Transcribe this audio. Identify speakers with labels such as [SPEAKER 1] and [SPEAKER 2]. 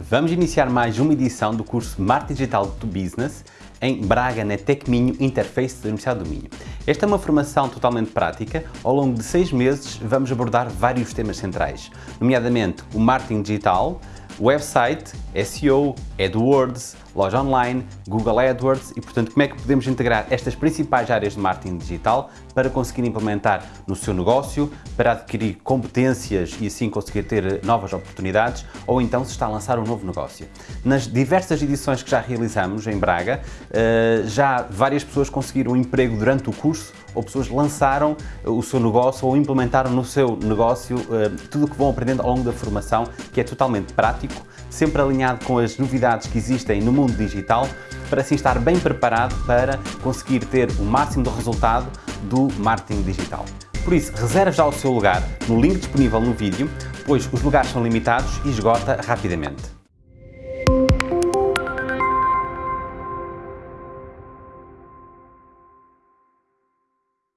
[SPEAKER 1] Vamos iniciar mais uma edição do curso Marketing Digital to Business em Braga, na Tecminho Interface da Universidade do Minho. Esta é uma formação totalmente prática. Ao longo de seis meses vamos abordar vários temas centrais, nomeadamente o marketing digital, website, SEO, AdWords, loja online, Google AdWords e, portanto, como é que podemos integrar estas principais áreas de marketing digital para conseguir implementar no seu negócio, para adquirir competências e assim conseguir ter novas oportunidades ou então se está a lançar um novo negócio. Nas diversas edições que já realizamos em Braga, eh, já várias pessoas conseguiram um emprego durante o curso ou pessoas lançaram o seu negócio ou implementaram no seu negócio eh, tudo o que vão aprendendo ao longo da formação, que é totalmente prático, sempre alinhado com as novidades que existem no mundo digital, para assim estar bem preparado para conseguir ter o máximo de resultado do marketing digital. Por isso, reserve já o seu lugar no link disponível no vídeo, pois os lugares são limitados e esgota rapidamente.